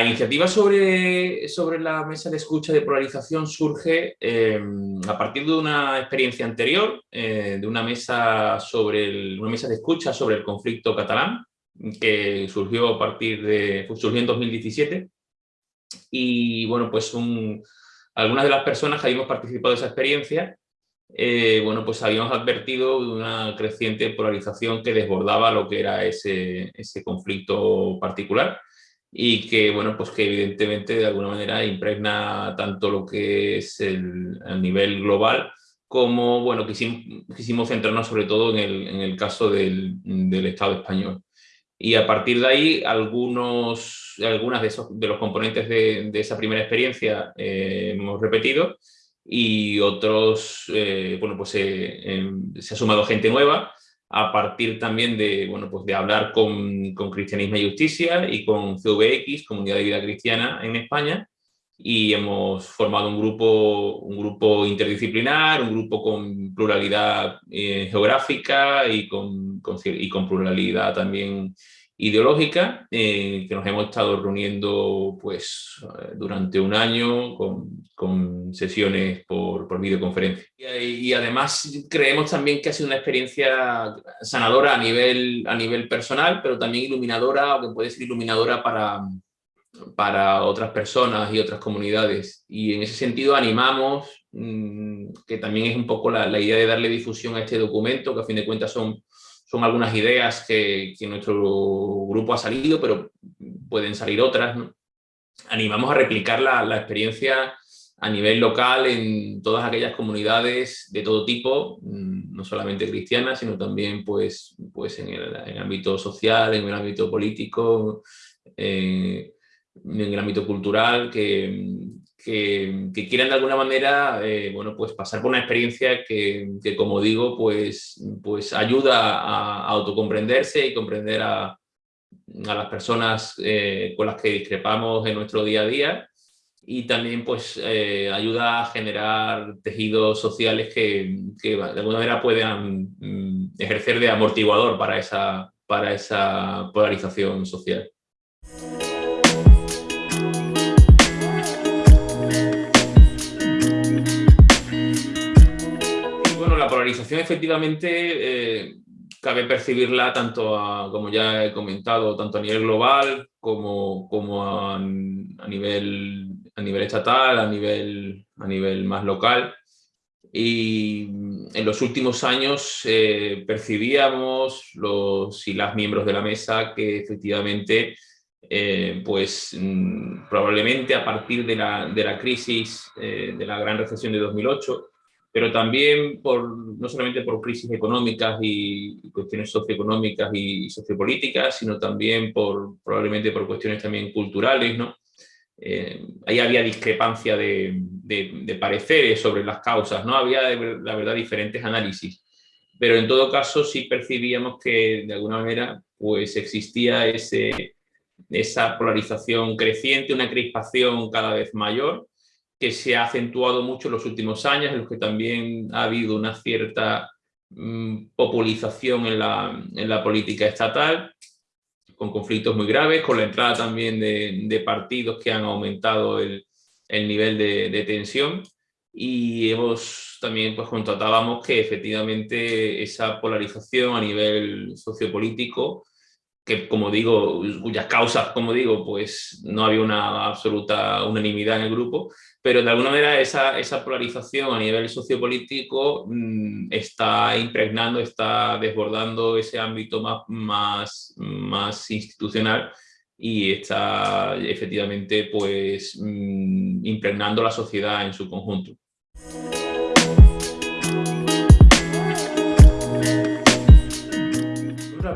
La iniciativa sobre, sobre la mesa de escucha de polarización surge em, a partir de una experiencia anterior, eh, de una mesa, sobre una mesa de escucha sobre el conflicto catalán, que surgió a partir de, surgió en 2017. Y bueno, pues algunas de las personas que habíamos participado de esa experiencia, eh, bueno, pues habíamos advertido de una creciente polarización que desbordaba lo que era ese, ese conflicto particular y que, bueno, pues que evidentemente de alguna manera impregna tanto lo que es el, nivel global como, bueno, quisimos, quisimos centrarnos sobre todo en el, en el caso del, del, Estado español. Y a partir de ahí, algunos, algunas de, esos, de los componentes de, de esa primera experiencia eh, hemos repetido y otros, eh, bueno, pues eh, se ha sumado gente nueva a partir también de, bueno, pues de hablar con, con Cristianismo y Justicia y con CVX, Comunidad de Vida Cristiana en España, y hemos formado un grupo, un grupo interdisciplinar, un grupo con pluralidad eh, geográfica y con, con, y con pluralidad también ideológica, eh, que nos hemos estado reuniendo pues, eh, durante un año con, con sesiones por, por videoconferencia. Y, y, además creemos también que ha sido una experiencia sanadora a nivel, a nivel personal, pero también iluminadora, o que puede ser iluminadora para, para otras personas y otras comunidades. Y en ese sentido animamos, mmm, que también es un poco la, la idea de darle difusión a este documento, que a fin de cuentas son son algunas ideas que, nuestro grupo ha salido, pero pueden salir otras. Animamos a replicar la, la, experiencia a nivel local en todas aquellas comunidades de todo tipo, mm, no solamente cristianas, sino también pues, pues en, el, en ámbito social, en el ámbito político, eh, en el ámbito cultural, que, que, quieran de alguna manera eh, bueno, pues pasar por una experiencia que, que, como digo, pues, pues ayuda a, a autocomprenderse y comprender a, a las personas eh, con las que discrepamos en nuestro día a día y también pues eh, ayuda a generar tejidos sociales que, que, de alguna manera puedan mm, ejercer de amortiguador para esa, para esa polarización social. Efectivamente eh, cabe percibirla tanto, a, como ya he comentado, tanto a nivel global como, como a, nivel, a nivel estatal, a nivel, a nivel más local. Y en los últimos años eh, percibíamos los y las miembros de la mesa que efectivamente eh, pues mm, probablemente a partir de la, de la crisis de la gran recesión de 2008 pero también por, no solamente por crisis económicas y cuestiones socioeconómicas y sociopolíticas, sino también por, probablemente por cuestiones también culturales, ¿no? Eh, ahí había discrepancia de, de, de, pareceres sobre las causas, ¿no? Había, la verdad, diferentes análisis. Pero en todo caso sí percibíamos que, de alguna manera, pues existía ese, esa polarización creciente, una crispación cada vez mayor, que se ha acentuado mucho en los últimos años, en los que también ha habido una cierta mmm, populización en la, en la, política estatal, con conflictos muy graves, con la entrada también de, de partidos que han aumentado el, el nivel de, de, tensión. Y hemos también pues constatábamos que efectivamente esa polarización a nivel sociopolítico que como digo, cuyas causas, como digo, pues no había una absoluta unanimidad en el grupo, pero de alguna manera esa, esa polarización a nivel sociopolítico mmm, está impregnando, está desbordando ese ámbito más, más, más institucional y está efectivamente pues mmm, impregnando la sociedad en su conjunto.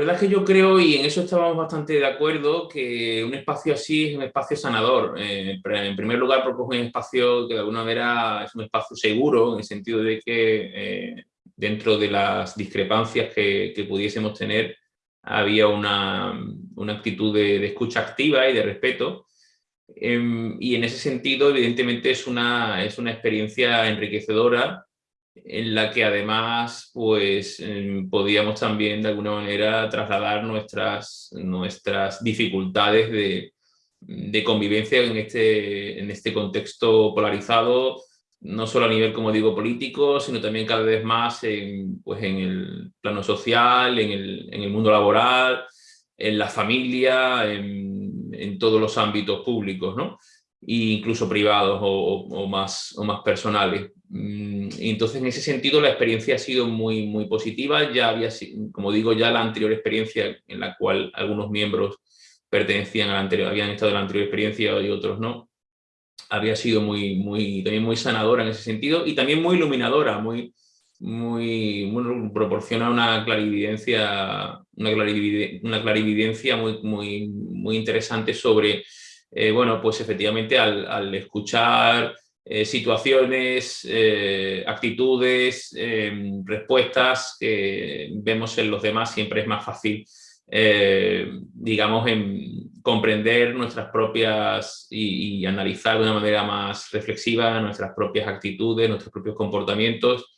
Verdad es que yo creo, y en eso estábamos bastante de acuerdo, que un espacio así es un espacio sanador. Eh, en primer lugar, es un espacio que de alguna manera es un espacio seguro, en el sentido de que eh, dentro de las discrepancias que, que pudiésemos tener, había una, una actitud de, de, escucha activa y de respeto. Eh, y en ese sentido, evidentemente, es una, es una experiencia enriquecedora en la que además pues em, podíamos también de alguna manera trasladar nuestras, nuestras dificultades de, de convivencia en este, en este contexto polarizado, no solo a nivel, como digo, político, sino también cada vez más en, pues en el plano social, en el, en el mundo laboral, en la familia, en, en todos los ámbitos públicos, ¿no? E incluso privados o, más, o más personales. Mm, entonces, en ese sentido, la experiencia ha sido muy, muy positiva. Ya había, como digo, ya la anterior experiencia en la cual algunos miembros pertenecían a la anterior, habían estado en la anterior experiencia y otros no, había sido muy, muy, también muy sanadora en ese sentido y también muy iluminadora, muy, muy, proporciona una clarividencia, una clarividencia, una clarividencia muy, muy, muy interesante sobre, eh, bueno, pues efectivamente al, escuchar eh, situaciones, eh, actitudes, respuestas que vemos en los demás, siempre es más fácil, digamos, en comprender nuestras propias y, y analizar de una manera más reflexiva nuestras propias actitudes, nuestros propios comportamientos,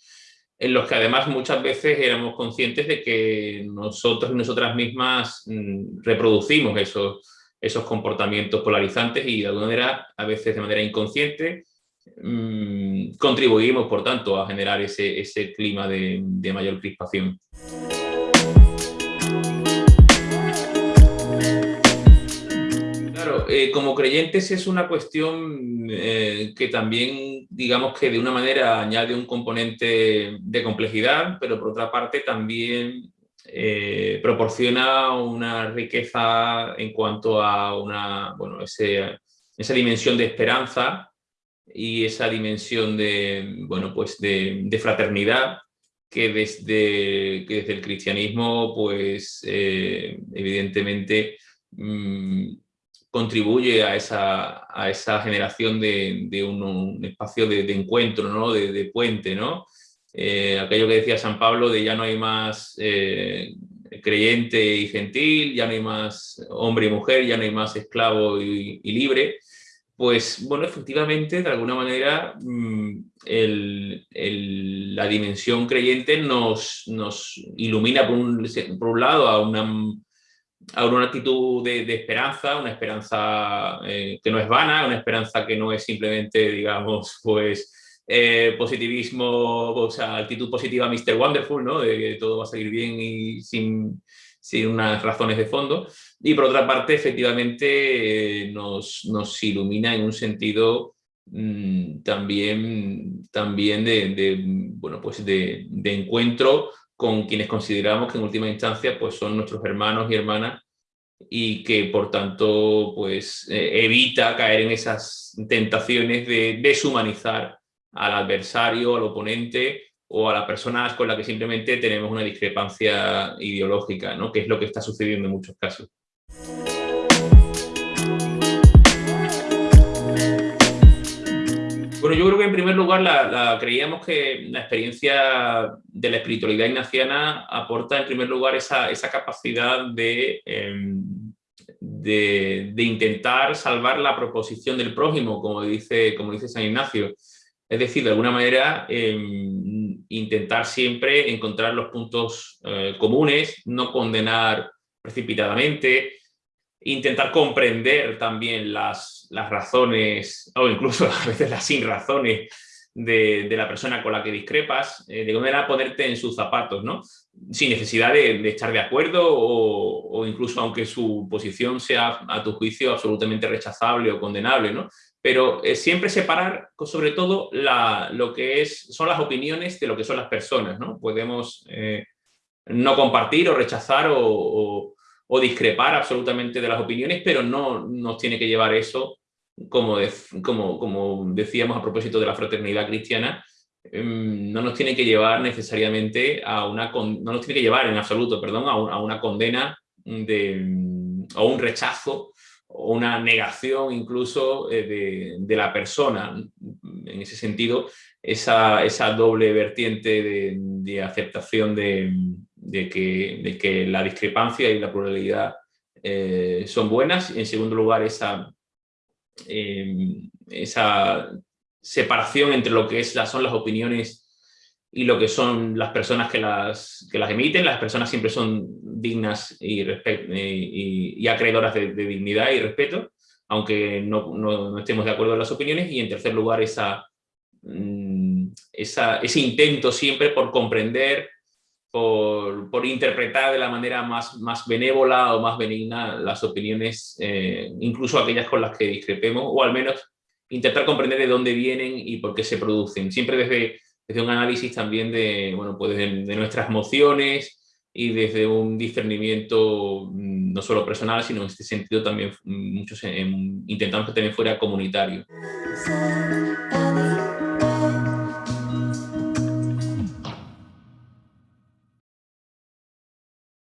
en los que además muchas veces éramos conscientes de que nosotros y nosotras mismas mm, reproducimos esos, esos comportamientos polarizantes y de alguna manera, a veces de manera inconsciente, mmm, contribuimos, por tanto, a generar ese, ese clima de, de mayor crispación. Eh, como creyentes es una cuestión eh, que también, digamos que de una manera añade un componente de complejidad, pero por otra parte también eh, proporciona una riqueza en cuanto a una, bueno, esa dimensión de esperanza y esa dimensión de, bueno, pues de, fraternidad que desde, que desde el cristianismo, pues evidentemente mm, contribuye a esa, a esa generación de, de un, espacio de, de, encuentro, ¿no? de, de puente. ¿no? Eh, aquello que decía San Pablo de ya no hay más eh, creyente y gentil, ya no hay más hombre y mujer, ya no hay más esclavo y, libre, pues bueno, efectivamente, de alguna manera, mm, la dimensión creyente nos, ilumina por un, lado a una ahora una actitud de, de esperanza, una esperanza eh, que no es vana, una esperanza que no es simplemente, digamos, pues eh, positivismo, o sea, actitud positiva Mr. Wonderful, ¿no? De que todo va a salir bien y sin, sin unas razones de fondo. Y por otra parte, efectivamente, eh, nos, nos, ilumina en un sentido mmm, también, también de, de, bueno, pues de, de encuentro con quienes consideramos que en última instancia pues son nuestros hermanos y hermanas y que por tanto pues eh, evita caer en esas tentaciones de deshumanizar al adversario, al oponente o a las personas con las que simplemente tenemos una discrepancia ideológica, ¿no? que es lo que está sucediendo en muchos casos. Bueno, yo creo que en primer lugar la, creíamos que la experiencia de la espiritualidad ignaciana aporta en primer lugar esa, esa capacidad de, eh, de, de, intentar salvar la proposición del prójimo, como dice, como dice San Ignacio. Es decir, de alguna manera eh, intentar siempre encontrar los puntos eh, comunes, no condenar precipitadamente, intentar comprender también las, las razones, o incluso a veces las sin razones de, la persona con la que discrepas, eh, de manera ponerte en sus zapatos, ¿no? Sin necesidad de, estar de acuerdo o, incluso aunque su posición sea a tu juicio absolutamente rechazable o condenable, ¿no? Pero eh, siempre separar, sobre todo, la, lo que es, son las opiniones de lo que son las personas, ¿no? Podemos eh, no compartir o rechazar o o discrepar absolutamente de las opiniones, pero no nos tiene que llevar eso, como, como, como decíamos a propósito de la fraternidad cristiana, em, no nos tiene que llevar necesariamente a una, no nos tiene que llevar en absoluto, perdón, a, a una condena de, o un rechazo o una negación incluso eh, de, de, la persona. En ese sentido, esa, esa doble vertiente de, de aceptación de, que, de que la discrepancia y la pluralidad eh, son buenas. En segundo lugar, esa, eh, esa separación entre lo que es, son las opiniones y lo que son las personas que las, que las emiten. Las personas siempre son dignas y, y, y acreedoras de, dignidad y respeto, aunque no, estemos de acuerdo en las opiniones, y en tercer lugar esa, mm, ese intento siempre por comprender, por, interpretar de la manera más, más benévola o más benigna las opiniones, eh, incluso aquellas con las que discrepemos, o al menos intentar comprender de dónde vienen y por qué se producen, siempre desde, desde un análisis también de, bueno, pues de, nuestras emociones y desde un discernimiento mm, no solo personal, sino en este sentido también mm, muchos intentamos que también fuera comunitario.